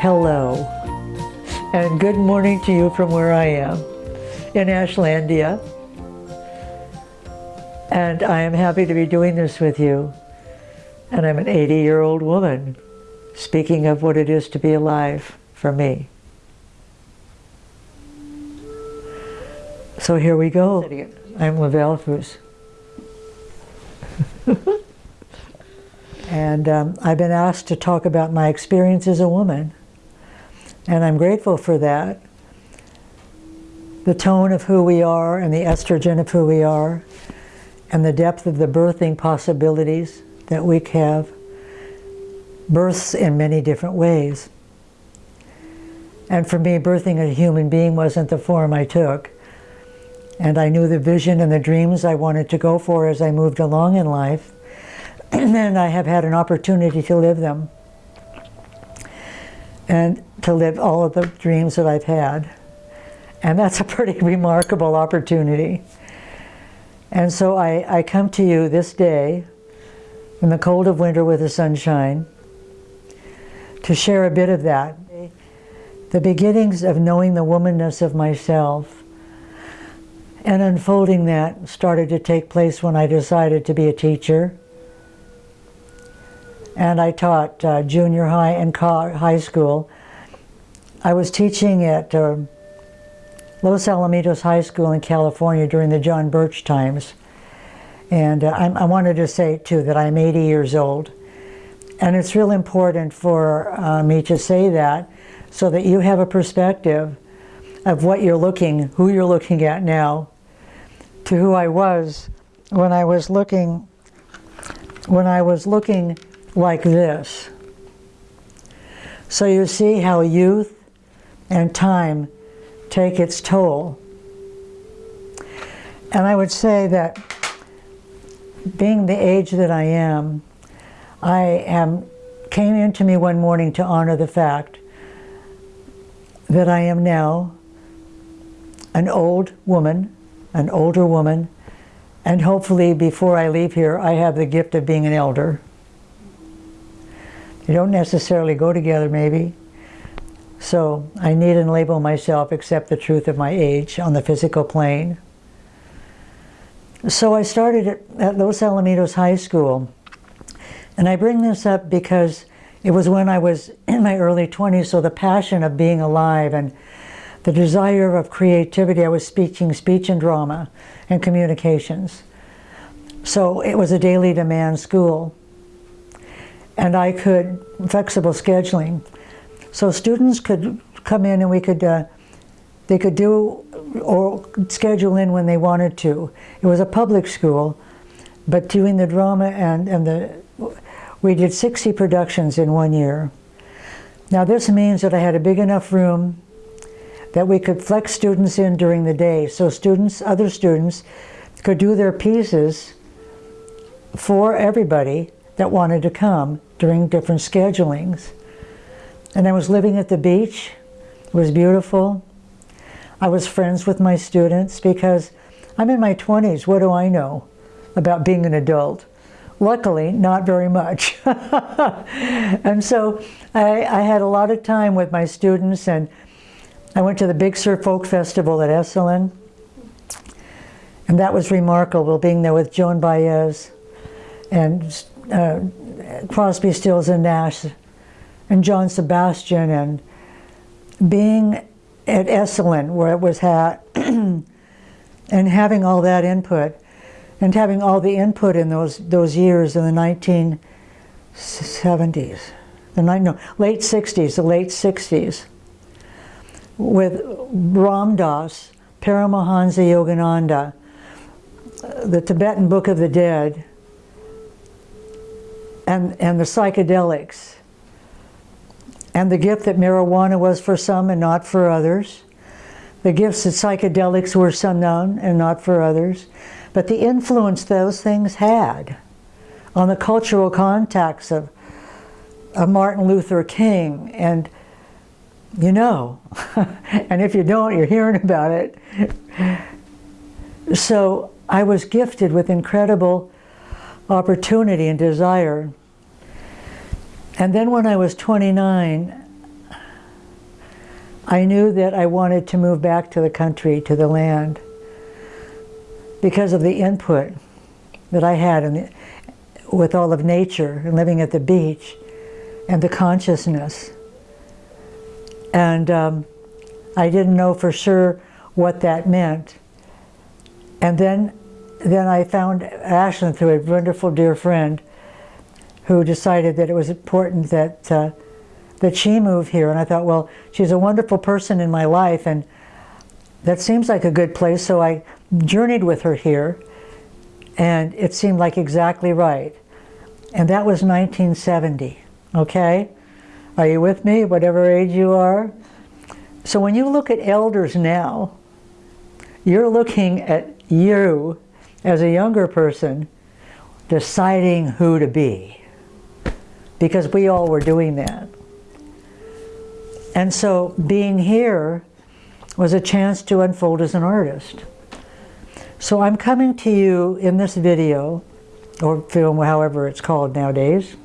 Hello, and good morning to you from where I am, in Ashlandia. And I am happy to be doing this with you. And I'm an 80-year-old woman, speaking of what it is to be alive for me. So here we go. I'm Lavelle Foos. and um, I've been asked to talk about my experience as a woman. And I'm grateful for that. The tone of who we are and the estrogen of who we are and the depth of the birthing possibilities that we have. Births in many different ways. And for me, birthing a human being wasn't the form I took. And I knew the vision and the dreams I wanted to go for as I moved along in life. And I have had an opportunity to live them and to live all of the dreams that I've had. And that's a pretty remarkable opportunity. And so I, I come to you this day, in the cold of winter with the sunshine, to share a bit of that. The beginnings of knowing the womanness of myself and unfolding that started to take place when I decided to be a teacher and I taught uh, junior high and high school. I was teaching at uh, Los Alamitos High School in California during the John Birch times. And uh, I, wanted to say, too, that I'm 80 years old. And it's real important for uh, me to say that so that you have a perspective of what you're looking, who you're looking at now, to who I was when I was looking, when I was looking like this. So you see how youth and time take its toll. And I would say that being the age that I am, I am came into me one morning to honor the fact that I am now an old woman, an older woman, and hopefully before I leave here, I have the gift of being an elder. They don't necessarily go together, maybe. So I need to label myself, accept the truth of my age on the physical plane. So I started at Los Alamitos High School. And I bring this up because it was when I was in my early 20s, so the passion of being alive and the desire of creativity, I was speaking speech and drama and communications. So it was a daily demand school and I could, flexible scheduling. So students could come in and we could, uh, they could do or schedule in when they wanted to. It was a public school, but doing the drama and, and the, we did 60 productions in one year. Now this means that I had a big enough room that we could flex students in during the day. So students, other students, could do their pieces for everybody that wanted to come during different schedulings. And I was living at the beach. It was beautiful. I was friends with my students because I'm in my 20s. What do I know about being an adult? Luckily, not very much. and so I, I, had a lot of time with my students and I went to the Big Sur Folk Festival at Esalen. And that was remarkable, being there with Joan Baez and uh, Crosby, Stills and Nash and John Sebastian and being at Esalen where it was hat and having all that input and having all the input in those those years in the 1970s, the no, late 60s, the late 60s, with Ram Dass, Paramahansa Yogananda, the Tibetan Book of the Dead, and, and the psychedelics and the gift that marijuana was for some and not for others, the gifts that psychedelics were some known and not for others, but the influence those things had on the cultural contacts of, of Martin Luther King and you know, and if you don't, you're hearing about it. So I was gifted with incredible opportunity and desire. And then when I was 29, I knew that I wanted to move back to the country, to the land, because of the input that I had in the, with all of nature and living at the beach and the consciousness. And um, I didn't know for sure what that meant. And then, then I found Ashland through a wonderful dear friend who decided that it was important that, uh, that she move here. And I thought, well, she's a wonderful person in my life and that seems like a good place. So I journeyed with her here and it seemed like exactly right. And that was 1970, okay? Are you with me, whatever age you are? So when you look at elders now, you're looking at you as a younger person deciding who to be. Because we all were doing that. And so being here was a chance to unfold as an artist. So I'm coming to you in this video, or film, however it's called nowadays,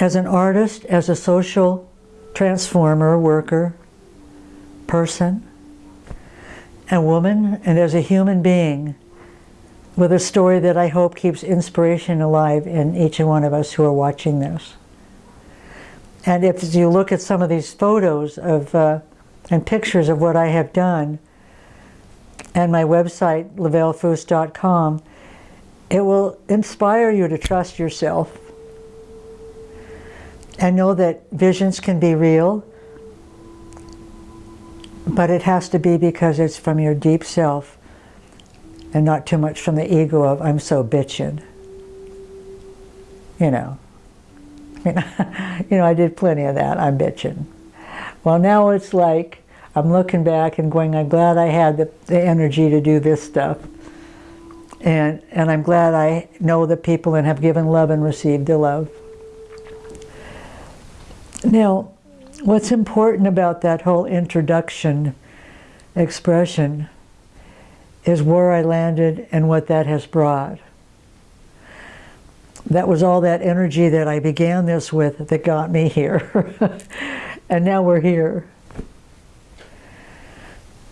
as an artist, as a social transformer, worker, person, a woman, and as a human being with a story that I hope keeps inspiration alive in each and one of us who are watching this. And if you look at some of these photos of uh, and pictures of what I have done and my website, lavellefoos.com, it will inspire you to trust yourself and know that visions can be real, but it has to be because it's from your deep self and not too much from the ego of, I'm so bitching. You know. I mean, you know, I did plenty of that, I'm bitching. Well, now it's like, I'm looking back and going, I'm glad I had the, the energy to do this stuff. And, and I'm glad I know the people and have given love and received the love. Now, what's important about that whole introduction expression is where I landed and what that has brought. That was all that energy that I began this with that got me here. and now we're here.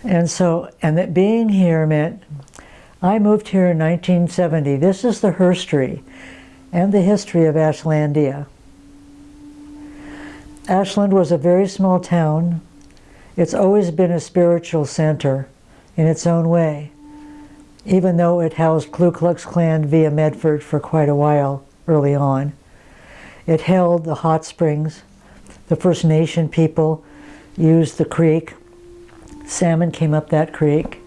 And so, and that being here meant, I moved here in 1970. This is the herstory and the history of Ashlandia. Ashland was a very small town. It's always been a spiritual center in its own way, even though it housed Ku Klux Klan via Medford for quite a while early on. It held the hot springs. The First Nation people used the creek. Salmon came up that creek.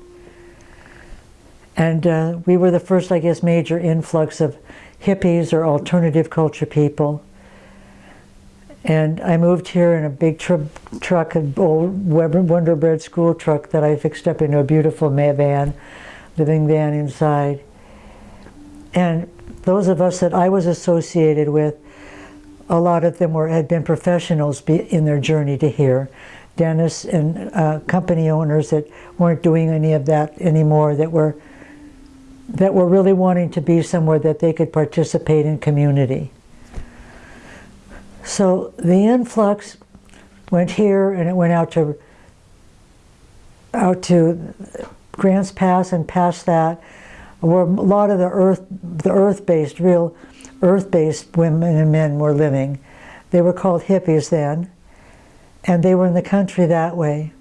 And uh, we were the first, I guess, major influx of hippies or alternative culture people and I moved here in a big tr truck, an old Wonder Bread school truck that I fixed up into a beautiful van, living van inside. And those of us that I was associated with, a lot of them were had been professionals in their journey to here. Dentists and uh, company owners that weren't doing any of that anymore, that were that were really wanting to be somewhere that they could participate in community. So the influx went here and it went out to out to Grants Pass and past that, where a lot of the earth, the earth-based, real earth-based women and men were living. They were called hippies then, and they were in the country that way.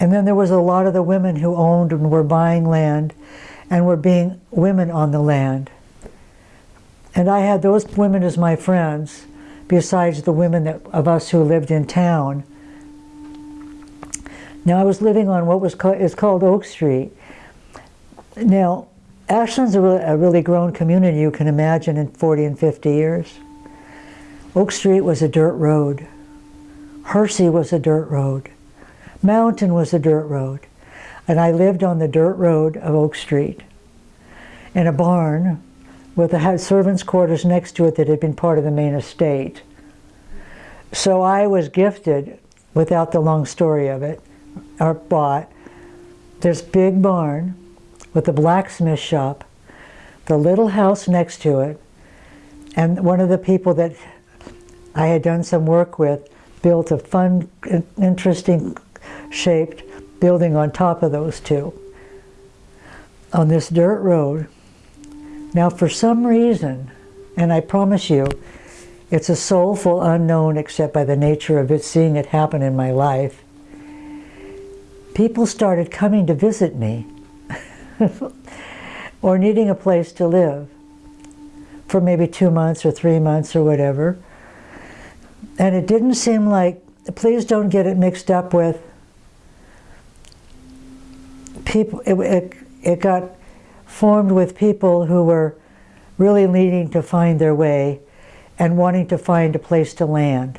And then there was a lot of the women who owned and were buying land and were being women on the land. And I had those women as my friends, besides the women that, of us who lived in town. Now I was living on what was called, is called Oak Street. Now, Ashland's a really, a really grown community you can imagine in 40 and 50 years. Oak Street was a dirt road. Hersey was a dirt road. Mountain was a dirt road. And I lived on the dirt road of Oak Street in a barn with a servants' quarters next to it that had been part of the main estate. So I was gifted without the long story of it, or bought this big barn with a blacksmith shop, the little house next to it, and one of the people that I had done some work with built a fun, interesting shaped building on top of those two on this dirt road. Now, for some reason, and I promise you, it's a soulful unknown except by the nature of it, seeing it happen in my life. People started coming to visit me or needing a place to live for maybe two months or three months or whatever. And it didn't seem like, please don't get it mixed up with people, it, it, it got formed with people who were really needing to find their way and wanting to find a place to land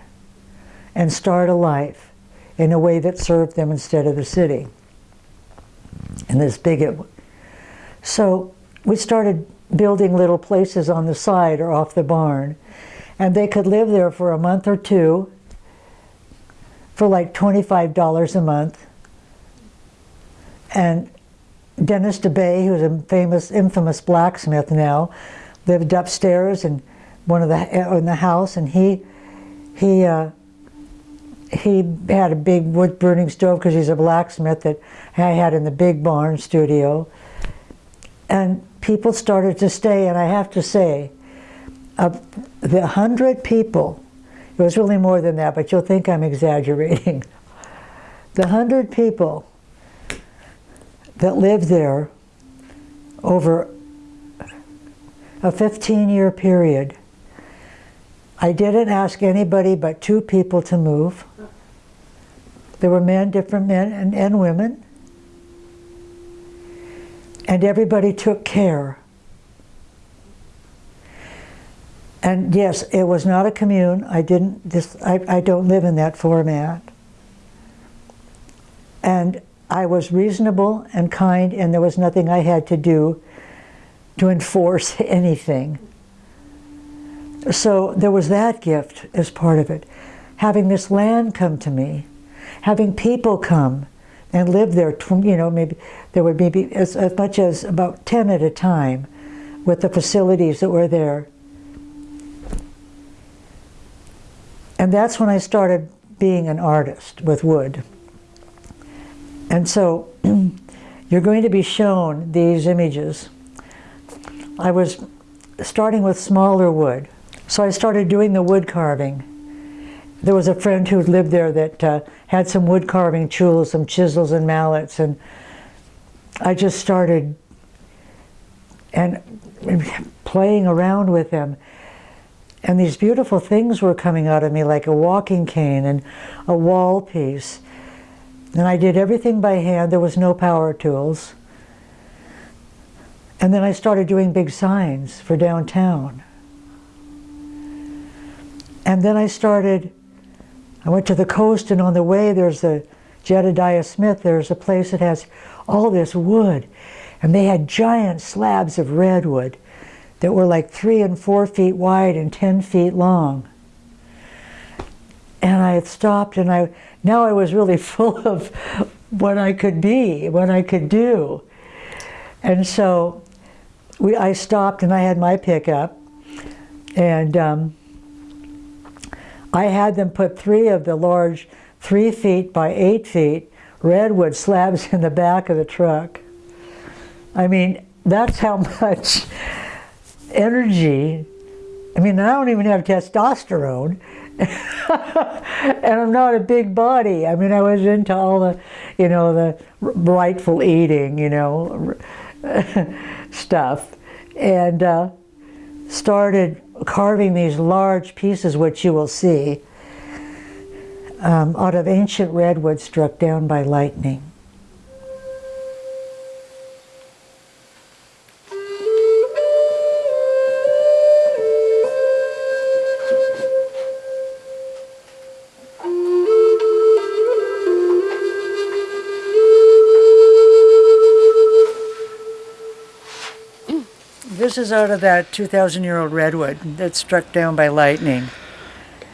and start a life in a way that served them instead of the city. And this bigot. So we started building little places on the side or off the barn. And they could live there for a month or two for like $25 a month. And Dennis DeBay, who's a famous, infamous blacksmith now, lived upstairs in one of the in the house, and he he uh, he had a big wood burning stove because he's a blacksmith that I had in the big barn studio, and people started to stay. And I have to say, of the hundred people, it was really more than that, but you'll think I'm exaggerating. the hundred people that lived there over a 15 year period. I didn't ask anybody but two people to move. There were men, different men and, and women. And everybody took care. And yes, it was not a commune. I didn't, this, I, I don't live in that format. And I was reasonable and kind, and there was nothing I had to do to enforce anything. So there was that gift as part of it. Having this land come to me, having people come and live there, you know, maybe there would be as, as much as about 10 at a time with the facilities that were there. And that's when I started being an artist with wood. And so you're going to be shown these images. I was starting with smaller wood. So I started doing the wood carving. There was a friend who lived there that uh, had some wood carving tools, some chisels and mallets, and I just started and playing around with them. And these beautiful things were coming out of me like a walking cane and a wall piece and I did everything by hand. There was no power tools. And then I started doing big signs for downtown. And then I started, I went to the coast and on the way there's a Jedediah Smith, there's a place that has all this wood. And they had giant slabs of redwood that were like three and four feet wide and 10 feet long. And I had stopped and I now I was really full of what I could be, what I could do. And so we, I stopped and I had my pickup and um, I had them put three of the large three feet by eight feet redwood slabs in the back of the truck. I mean, that's how much energy, I mean, I don't even have testosterone, and I'm not a big body. I mean, I was into all the, you know, the rightful eating, you know, stuff, and uh, started carving these large pieces, which you will see, um, out of ancient redwood struck down by lightning. This is out of that 2,000 year old redwood that's struck down by lightning.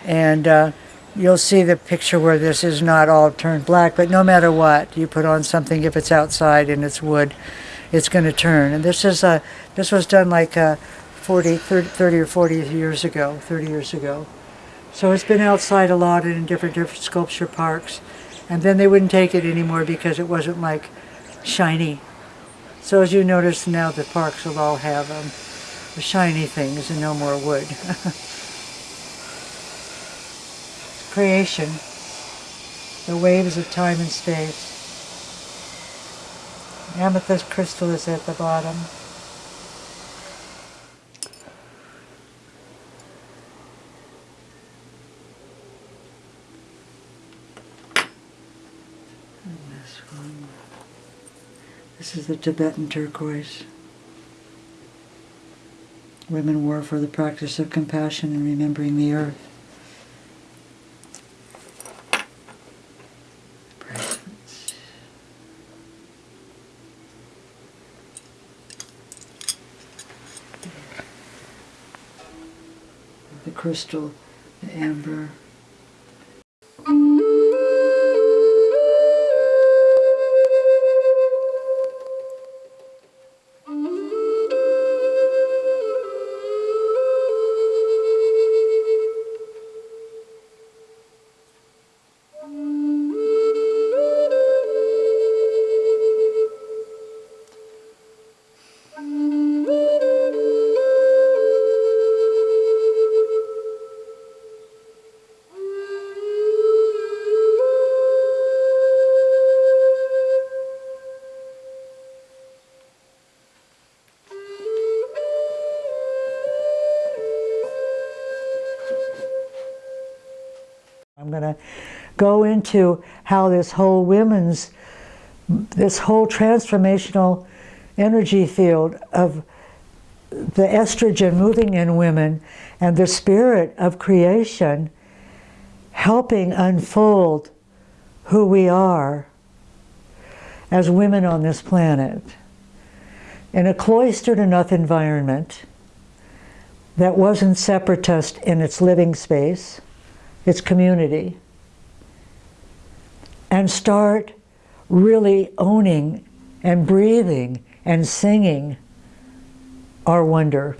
And uh, you'll see the picture where this is not all turned black, but no matter what, you put on something, if it's outside and it's wood, it's going to turn. And this is a, this was done like uh, 40, 30, 30 or 40 years ago, 30 years ago. So it's been outside a lot in different, different sculpture parks. And then they wouldn't take it anymore because it wasn't like shiny. So as you notice now the parks will all have um, shiny things and no more wood. Creation, the waves of time and space. Amethyst crystal is at the bottom. This is the Tibetan turquoise. Women wore for the practice of compassion and remembering the earth. The crystal, the amber. Going to go into how this whole women's, this whole transformational energy field of the estrogen moving in women and the spirit of creation helping unfold who we are as women on this planet in a cloistered enough environment that wasn't separatist in its living space its community, and start really owning and breathing and singing our wonder.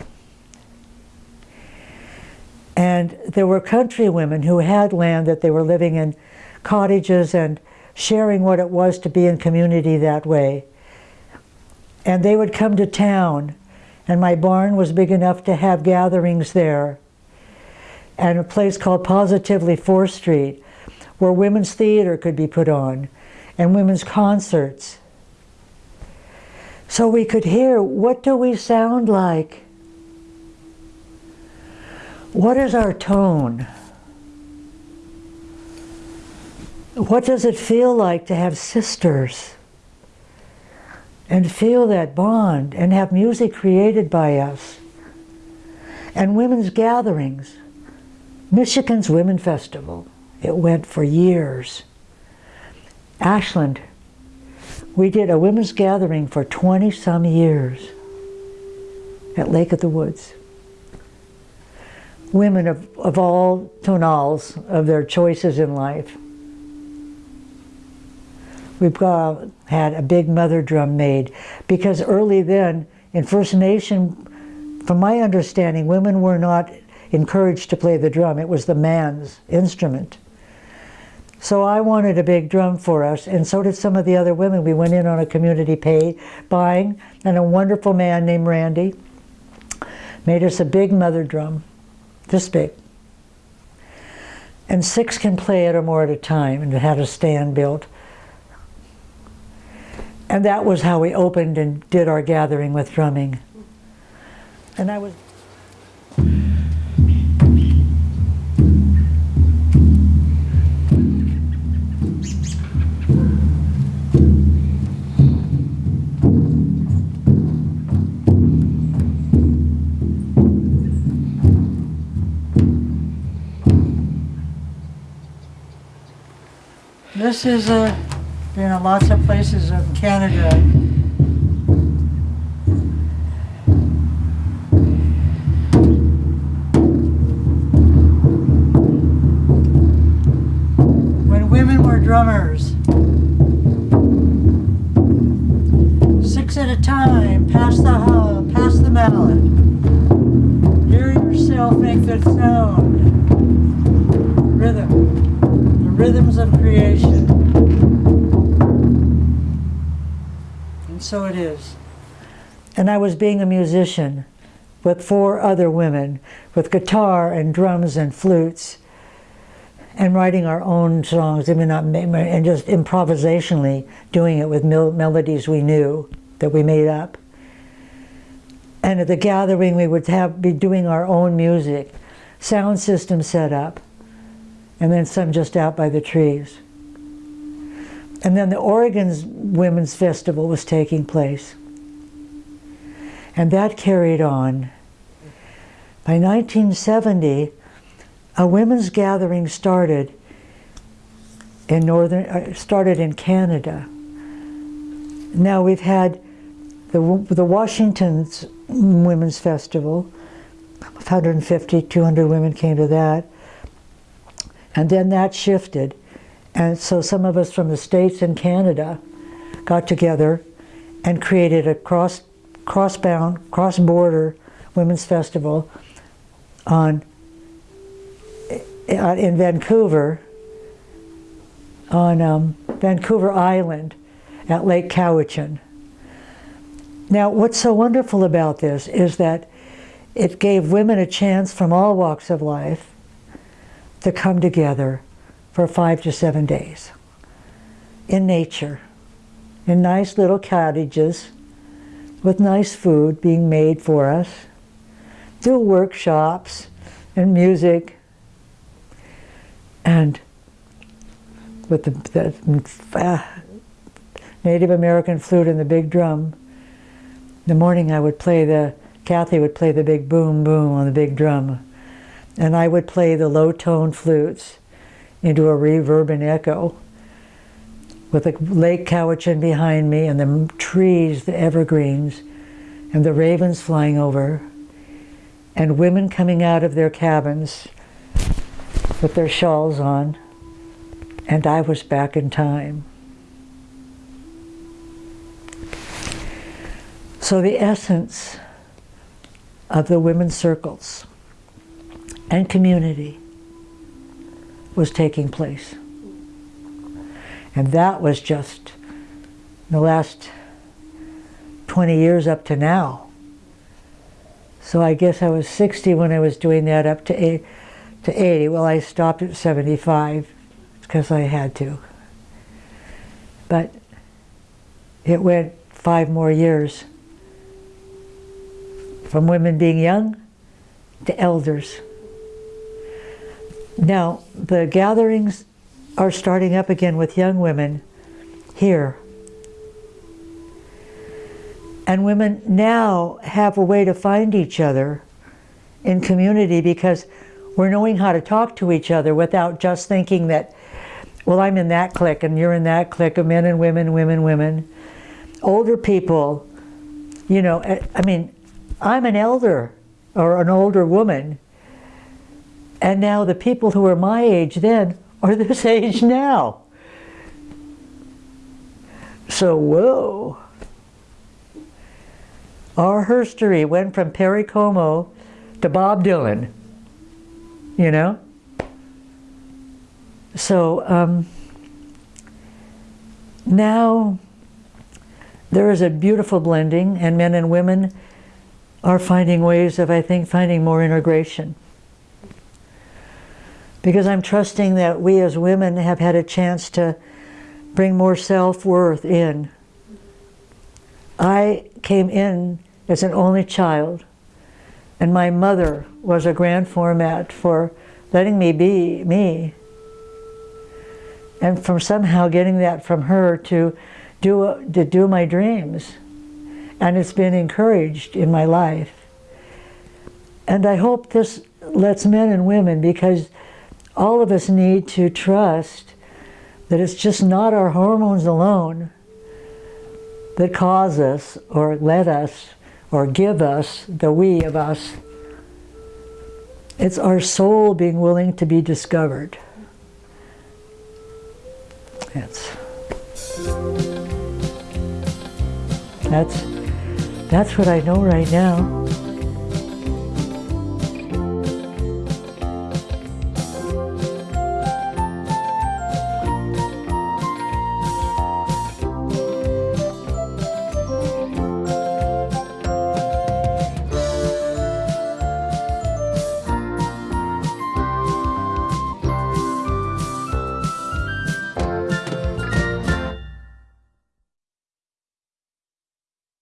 And there were country women who had land that they were living in cottages and sharing what it was to be in community that way. And they would come to town, and my barn was big enough to have gatherings there and a place called Positively 4th Street where women's theater could be put on and women's concerts. So we could hear, what do we sound like? What is our tone? What does it feel like to have sisters? And feel that bond and have music created by us. And women's gatherings. Michigan's Women Festival. It went for years. Ashland, we did a women's gathering for 20 some years at Lake of the Woods. Women of, of all tonals of their choices in life. We've got, had a big mother drum made because early then in First Nation, from my understanding, women were not encouraged to play the drum. It was the man's instrument. So I wanted a big drum for us, and so did some of the other women. We went in on a community pay buying, and a wonderful man named Randy made us a big mother drum, this big. And six can play it or more at a time, and it had a stand built. And that was how we opened and did our gathering with drumming. And I was... This is, uh, you know, lots of places in Canada. When women were drummers. Six at a time, pass the hub, pass the mallet. Hear yourself make the sound. Rhythm, rhythms of creation. And so it is. And I was being a musician with four other women with guitar and drums and flutes and writing our own songs, I not, and just improvisationally doing it with mel melodies we knew that we made up. And at the gathering, we would have be doing our own music, sound system set up, and then some just out by the trees. And then the Oregon's Women's Festival was taking place. And that carried on. By 1970, a women's gathering started in northern, uh, started in Canada. Now we've had the, the Washington's Women's Festival, 150, 200 women came to that. And then that shifted. And so some of us from the States and Canada got together and created a cross cross-bound, cross-border women's festival on uh, in Vancouver, on um, Vancouver Island at Lake Cowichan. Now, what's so wonderful about this is that it gave women a chance from all walks of life to come together for five to seven days in nature, in nice little cottages, with nice food being made for us, do workshops and music, and with the, the uh, Native American flute and the big drum. In the morning I would play the, Kathy would play the big boom boom on the big drum. And I would play the low tone flutes into a reverb and echo with the Lake Cowichan behind me and the trees, the evergreens, and the ravens flying over, and women coming out of their cabins with their shawls on, and I was back in time. So the essence of the women's circles and community was taking place. And that was just the last 20 years up to now. So I guess I was 60 when I was doing that up to, to 80. Well, I stopped at 75 because I had to. But it went five more years from women being young to elders. Now, the gatherings are starting up again with young women here. And women now have a way to find each other in community because we're knowing how to talk to each other without just thinking that, well, I'm in that clique and you're in that clique of men and women, women, women. Older people, you know, eh, I mean, I'm an elder or an older woman. And now the people who were my age then are this age now. So, whoa. Our history went from Perry Como to Bob Dylan, you know? So, um, now there is a beautiful blending, and men and women are finding ways of, I think, finding more integration because I'm trusting that we as women have had a chance to bring more self-worth in. I came in as an only child, and my mother was a grand format for letting me be me. And from somehow getting that from her to do, to do my dreams. And it's been encouraged in my life. And I hope this lets men and women, because all of us need to trust that it's just not our hormones alone that cause us or let us or give us the we of us. It's our soul being willing to be discovered. That's that's that's what I know right now.